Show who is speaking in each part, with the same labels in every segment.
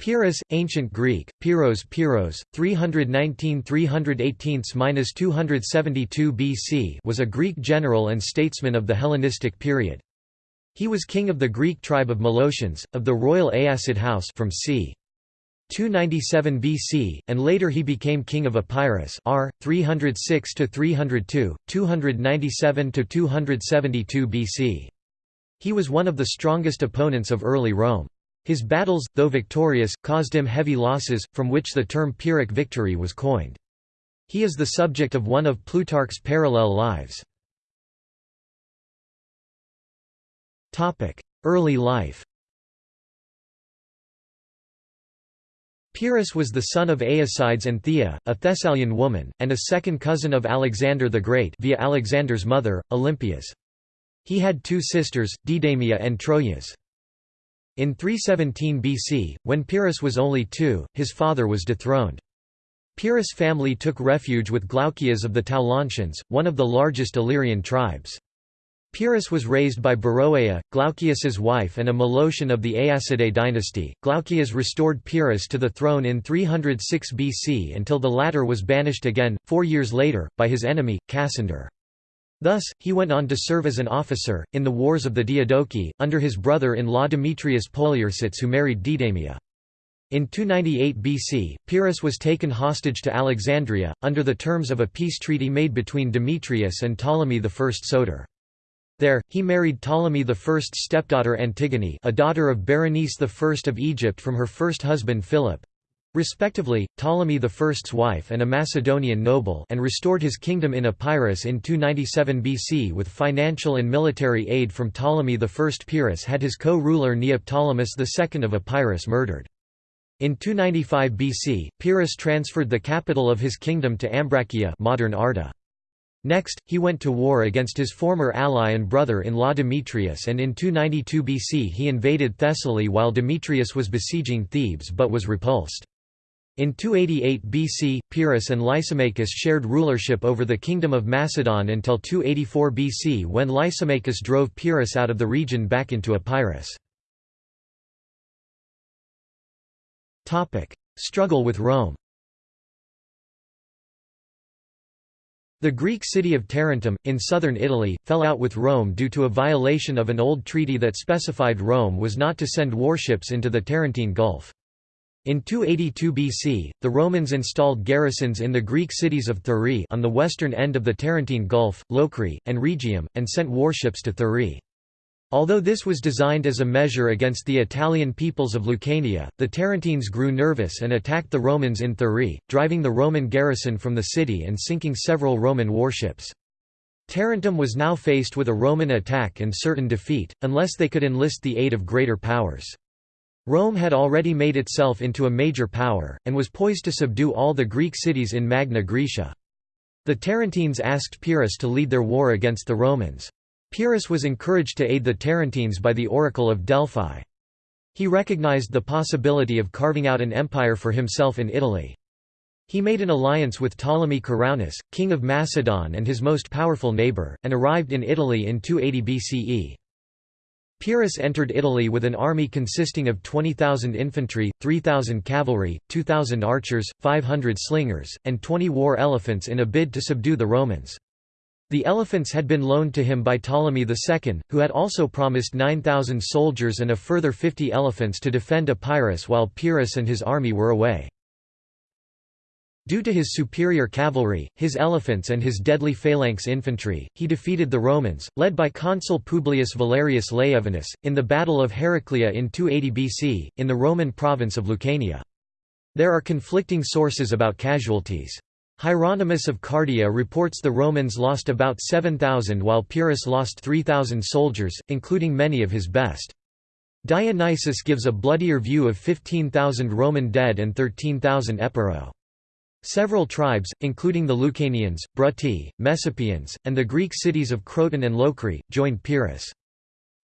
Speaker 1: Pyrrhus, Ancient Greek, Pyros Pyros, 319–318–272 BC was a Greek general and statesman of the Hellenistic period. He was king of the Greek tribe of Molossians, of the royal Aeacid house from c. 297 BC, and later he became king of Epirus r. 306–302, 297–272 BC. He was one of the strongest opponents of early Rome. His battles, though victorious, caused him heavy losses, from which the term Pyrrhic victory was coined. He is the subject of one of Plutarch's parallel lives. Early life Pyrrhus was the son of Aeacides and Thea, a Thessalian woman, and a second cousin of Alexander the Great via Alexander's mother, Olympias. He had two sisters, Deidamia and Troias. In 317 BC, when Pyrrhus was only two, his father was dethroned. Pyrrhus' family took refuge with Glaucias of the Taulantians, one of the largest Illyrian tribes. Pyrrhus was raised by Beroea, Glaucias's wife and a Molossian of the Aeacidae dynasty. Glaucias restored Pyrrhus to the throne in 306 BC until the latter was banished again, four years later, by his enemy, Cassander. Thus, he went on to serve as an officer, in the Wars of the Diadochi, under his brother-in-law Demetrius Poliorcetes who married Deidamia. In 298 BC, Pyrrhus was taken hostage to Alexandria, under the terms of a peace treaty made between Demetrius and Ptolemy I Soter. There, he married Ptolemy I's stepdaughter Antigone a daughter of Berenice I of Egypt from her first husband Philip, respectively, Ptolemy I's wife and a Macedonian noble and restored his kingdom in Epirus in 297 BC with financial and military aid from Ptolemy I. Pyrrhus had his co-ruler Neoptolemus II of Epirus murdered. In 295 BC, Pyrrhus transferred the capital of his kingdom to Ambracia modern Arta. Next, he went to war against his former ally and brother-in-law Demetrius and in 292 BC he invaded Thessaly while Demetrius was besieging Thebes but was repulsed. In 288 BC, Pyrrhus and Lysimachus shared rulership over the kingdom of Macedon until 284 BC when Lysimachus drove Pyrrhus out of the region back into Epirus. Struggle with Rome The Greek city of Tarentum, in southern Italy, fell out with Rome due to a violation of an old treaty that specified Rome was not to send warships into the Tarentine Gulf. In 282 BC, the Romans installed garrisons in the Greek cities of Thurii on the western end of the Tarentine Gulf, Locri, and Rhegium, and sent warships to Thurii. Although this was designed as a measure against the Italian peoples of Lucania, the Tarentines grew nervous and attacked the Romans in Thurii, driving the Roman garrison from the city and sinking several Roman warships. Tarentum was now faced with a Roman attack and certain defeat, unless they could enlist the aid of greater powers. Rome had already made itself into a major power, and was poised to subdue all the Greek cities in Magna Graecia. The Tarentines asked Pyrrhus to lead their war against the Romans. Pyrrhus was encouraged to aid the Tarentines by the Oracle of Delphi. He recognized the possibility of carving out an empire for himself in Italy. He made an alliance with Ptolemy Ceraunus, king of Macedon and his most powerful neighbor, and arrived in Italy in 280 BCE. Pyrrhus entered Italy with an army consisting of 20,000 infantry, 3,000 cavalry, 2,000 archers, 500 slingers, and 20 war elephants in a bid to subdue the Romans. The elephants had been loaned to him by Ptolemy II, who had also promised 9,000 soldiers and a further 50 elephants to defend Epirus while Pyrrhus and his army were away. Due to his superior cavalry, his elephants and his deadly phalanx infantry, he defeated the Romans, led by consul Publius Valerius Laevinus, in the Battle of Heraclea in 280 BC, in the Roman province of Lucania. There are conflicting sources about casualties. Hieronymus of Cardia reports the Romans lost about 7,000 while Pyrrhus lost 3,000 soldiers, including many of his best. Dionysius gives a bloodier view of 15,000 Roman dead and 13,000 Epiro. Several tribes, including the Lucanians, Brutii, Messapians, and the Greek cities of Croton and Locri, joined Pyrrhus.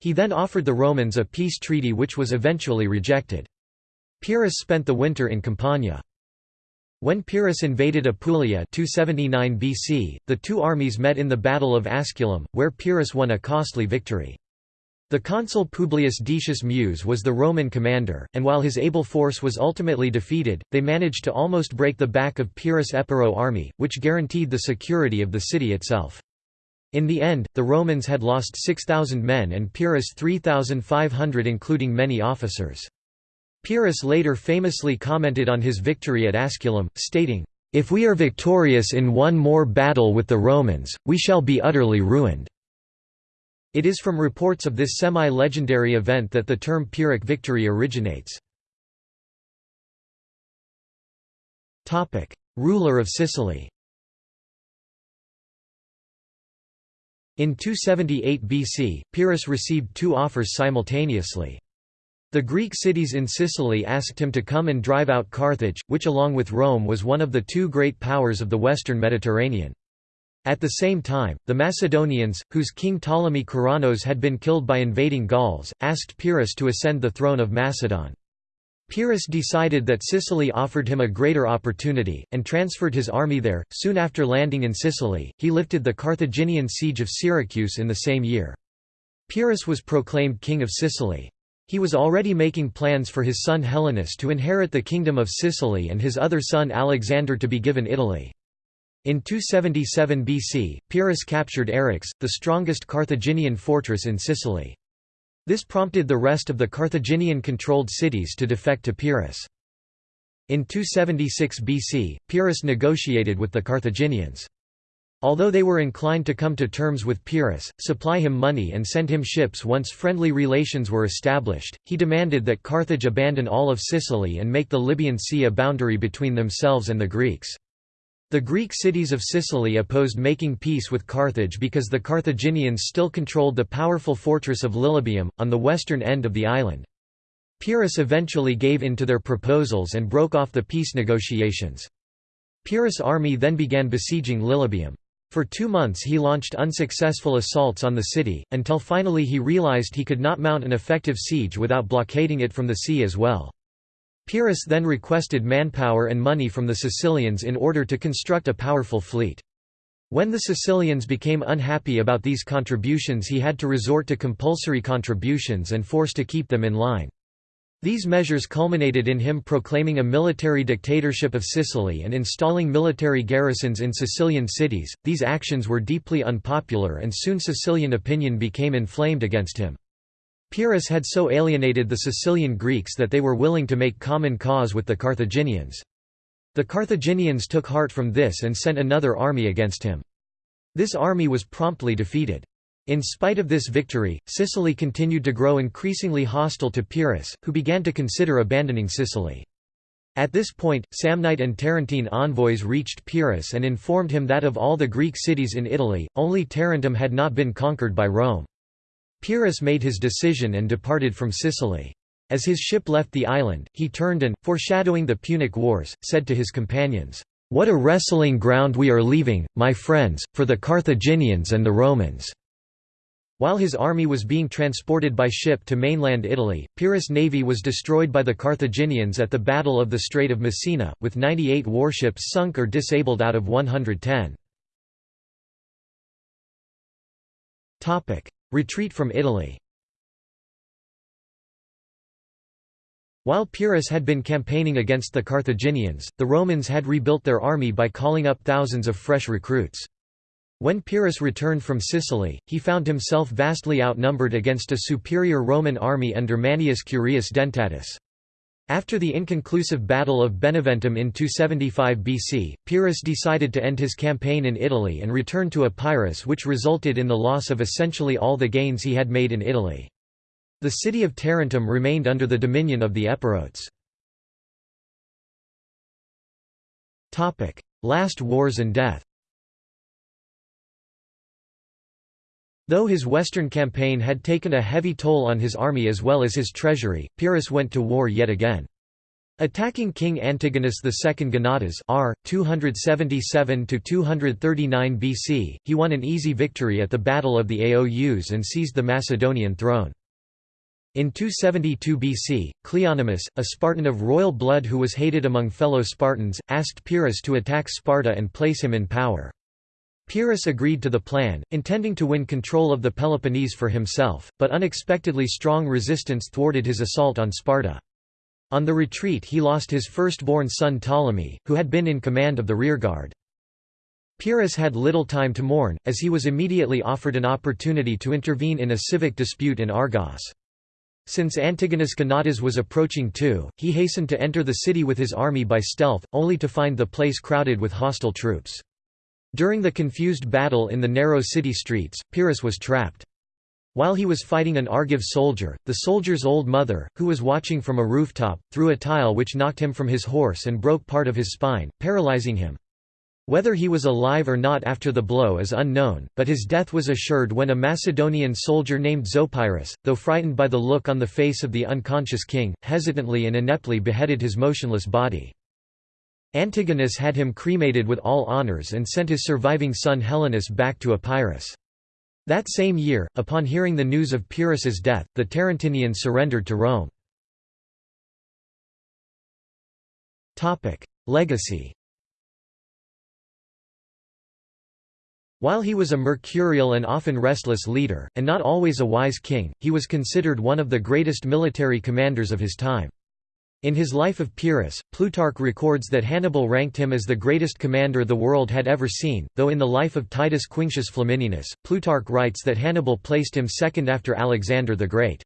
Speaker 1: He then offered the Romans a peace treaty which was eventually rejected. Pyrrhus spent the winter in Campania. When Pyrrhus invaded Apulia 279 BC, the two armies met in the Battle of Asculum, where Pyrrhus won a costly victory. The consul Publius Decius Mus was the Roman commander, and while his able force was ultimately defeated, they managed to almost break the back of Pyrrhus' Epiro army, which guaranteed the security of the city itself. In the end, the Romans had lost 6,000 men and Pyrrhus 3,500 including many officers. Pyrrhus later famously commented on his victory at Asculum, stating, "'If we are victorious in one more battle with the Romans, we shall be utterly ruined.' It is from reports of this semi-legendary event that the term Pyrrhic victory originates. Ruler of Sicily In 278 BC, Pyrrhus received two offers simultaneously. The Greek cities in Sicily asked him to come and drive out Carthage, which along with Rome was one of the two great powers of the western Mediterranean. At the same time, the Macedonians, whose king Ptolemy Keraunos had been killed by invading Gauls, asked Pyrrhus to ascend the throne of Macedon. Pyrrhus decided that Sicily offered him a greater opportunity, and transferred his army there. Soon after landing in Sicily, he lifted the Carthaginian siege of Syracuse in the same year. Pyrrhus was proclaimed king of Sicily. He was already making plans for his son Helenus to inherit the kingdom of Sicily and his other son Alexander to be given Italy. In 277 BC, Pyrrhus captured Eryx, the strongest Carthaginian fortress in Sicily. This prompted the rest of the Carthaginian-controlled cities to defect to Pyrrhus. In 276 BC, Pyrrhus negotiated with the Carthaginians. Although they were inclined to come to terms with Pyrrhus, supply him money and send him ships once friendly relations were established, he demanded that Carthage abandon all of Sicily and make the Libyan Sea a boundary between themselves and the Greeks. The Greek cities of Sicily opposed making peace with Carthage because the Carthaginians still controlled the powerful fortress of Lilybaeum, on the western end of the island. Pyrrhus eventually gave in to their proposals and broke off the peace negotiations. Pyrrhus' army then began besieging Lilybaeum. For two months he launched unsuccessful assaults on the city, until finally he realized he could not mount an effective siege without blockading it from the sea as well. Pyrrhus then requested manpower and money from the Sicilians in order to construct a powerful fleet. When the Sicilians became unhappy about these contributions he had to resort to compulsory contributions and force to keep them in line. These measures culminated in him proclaiming a military dictatorship of Sicily and installing military garrisons in Sicilian cities. These actions were deeply unpopular and soon Sicilian opinion became inflamed against him. Pyrrhus had so alienated the Sicilian Greeks that they were willing to make common cause with the Carthaginians. The Carthaginians took heart from this and sent another army against him. This army was promptly defeated. In spite of this victory, Sicily continued to grow increasingly hostile to Pyrrhus, who began to consider abandoning Sicily. At this point, Samnite and Tarentine envoys reached Pyrrhus and informed him that of all the Greek cities in Italy, only Tarentum had not been conquered by Rome. Pyrrhus made his decision and departed from Sicily. As his ship left the island, he turned and, foreshadowing the Punic Wars, said to his companions, "'What a wrestling ground we are leaving, my friends, for the Carthaginians and the Romans!' While his army was being transported by ship to mainland Italy, Pyrrhus' navy was destroyed by the Carthaginians at the Battle of the Strait of Messina, with 98 warships sunk or disabled out of 110. Retreat from Italy While Pyrrhus had been campaigning against the Carthaginians, the Romans had rebuilt their army by calling up thousands of fresh recruits. When Pyrrhus returned from Sicily, he found himself vastly outnumbered against a superior Roman army under Manius Curius Dentatus. After the inconclusive Battle of Beneventum in 275 BC, Pyrrhus decided to end his campaign in Italy and return to Epirus which resulted in the loss of essentially all the gains he had made in Italy. The city of Tarentum remained under the dominion of the Epirotes. Last wars and death Though his western campaign had taken a heavy toll on his army as well as his treasury, Pyrrhus went to war yet again. Attacking King Antigonus II Gonatas r. 277–239 BC, he won an easy victory at the Battle of the Aous and seized the Macedonian throne. In 272 BC, Cleonymus, a Spartan of royal blood who was hated among fellow Spartans, asked Pyrrhus to attack Sparta and place him in power. Pyrrhus agreed to the plan, intending to win control of the Peloponnese for himself, but unexpectedly strong resistance thwarted his assault on Sparta. On the retreat he lost his firstborn son Ptolemy, who had been in command of the rearguard. Pyrrhus had little time to mourn, as he was immediately offered an opportunity to intervene in a civic dispute in Argos. Since Antigonus Gonatas was approaching too, he hastened to enter the city with his army by stealth, only to find the place crowded with hostile troops. During the confused battle in the narrow city streets, Pyrrhus was trapped. While he was fighting an Argive soldier, the soldier's old mother, who was watching from a rooftop, threw a tile which knocked him from his horse and broke part of his spine, paralyzing him. Whether he was alive or not after the blow is unknown, but his death was assured when a Macedonian soldier named Zopyrus, though frightened by the look on the face of the unconscious king, hesitantly and ineptly beheaded his motionless body. Antigonus had him cremated with all honours and sent his surviving son Helenus back to Epirus. That same year, upon hearing the news of Pyrrhus's death, the Tarentinians surrendered to Rome. Legacy While he was a mercurial and often restless leader, and not always a wise king, he was considered one of the greatest military commanders of his time. In his Life of Pyrrhus, Plutarch records that Hannibal ranked him as the greatest commander the world had ever seen, though in the Life of Titus Quinctius Flamininus, Plutarch writes that Hannibal placed him second after Alexander the Great.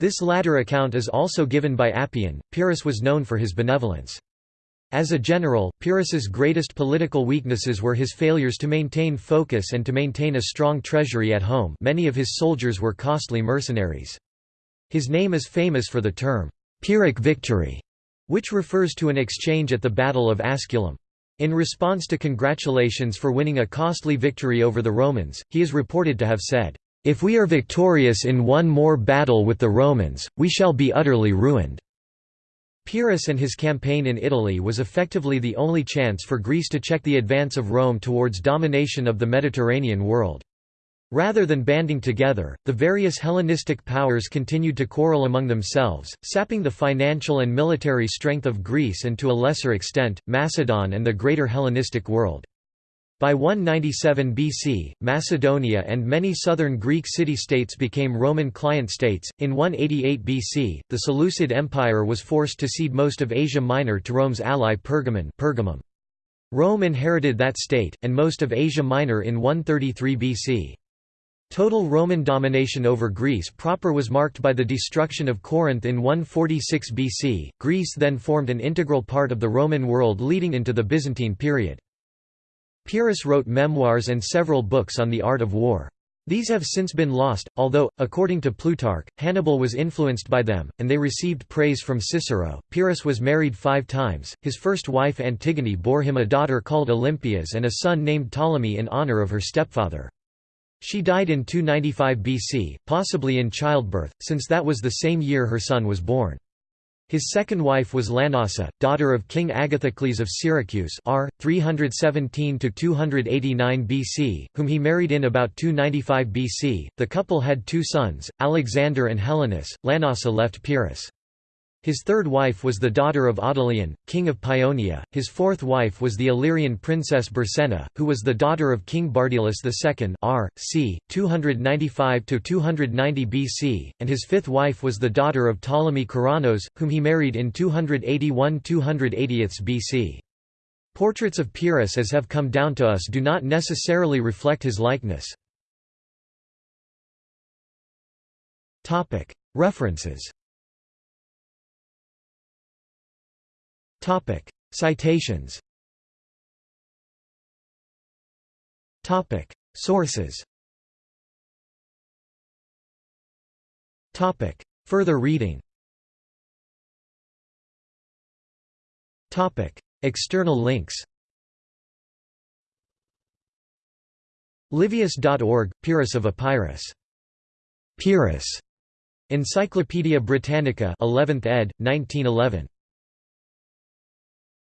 Speaker 1: This latter account is also given by Appian. Pyrrhus was known for his benevolence. As a general, Pyrrhus's greatest political weaknesses were his failures to maintain focus and to maintain a strong treasury at home many of his soldiers were costly mercenaries. His name is famous for the term, Pyrrhic victory, which refers to an exchange at the Battle of Asculum. In response to congratulations for winning a costly victory over the Romans, he is reported to have said, "'If we are victorious in one more battle with the Romans, we shall be utterly ruined.'" Pyrrhus and his campaign in Italy was effectively the only chance for Greece to check the advance of Rome towards domination of the Mediterranean world. Rather than banding together, the various Hellenistic powers continued to quarrel among themselves, sapping the financial and military strength of Greece and to a lesser extent, Macedon and the greater Hellenistic world. By 197 BC, Macedonia and many southern Greek city-states became Roman client states. In 188 BC, the Seleucid Empire was forced to cede most of Asia Minor to Rome's ally Pergamon Pergamum. Rome inherited that state, and most of Asia Minor in 133 BC. Total Roman domination over Greece proper was marked by the destruction of Corinth in 146 BC. Greece then formed an integral part of the Roman world leading into the Byzantine period. Pyrrhus wrote memoirs and several books on the art of war. These have since been lost, although, according to Plutarch, Hannibal was influenced by them, and they received praise from Cicero. Pyrrhus was married five times, his first wife Antigone bore him a daughter called Olympias and a son named Ptolemy in honor of her stepfather. She died in 295 BC, possibly in childbirth, since that was the same year her son was born. His second wife was Lanassa, daughter of King Agathocles of Syracuse r. 317–289 BC, whom he married in about 295 BC. The couple had two sons, Alexander and Helenus. Lanassa left Pyrrhus. His third wife was the daughter of Audolion, king of Paeonia, his fourth wife was the Illyrian princess Bircenna, who was the daughter of King Bardylis II r. c. 295–290 BC, and his fifth wife was the daughter of Ptolemy Keraunos, whom he married in 281–280 BC. Portraits of Pyrrhus as have come down to us do not necessarily reflect his likeness. References Topic: Citations. Topic: Sources. Topic: Further reading. Topic: External links. Livius.org, Pyrrhus of Epirus. Pyrrhus. Encyclopædia Britannica 11th ed., 1911.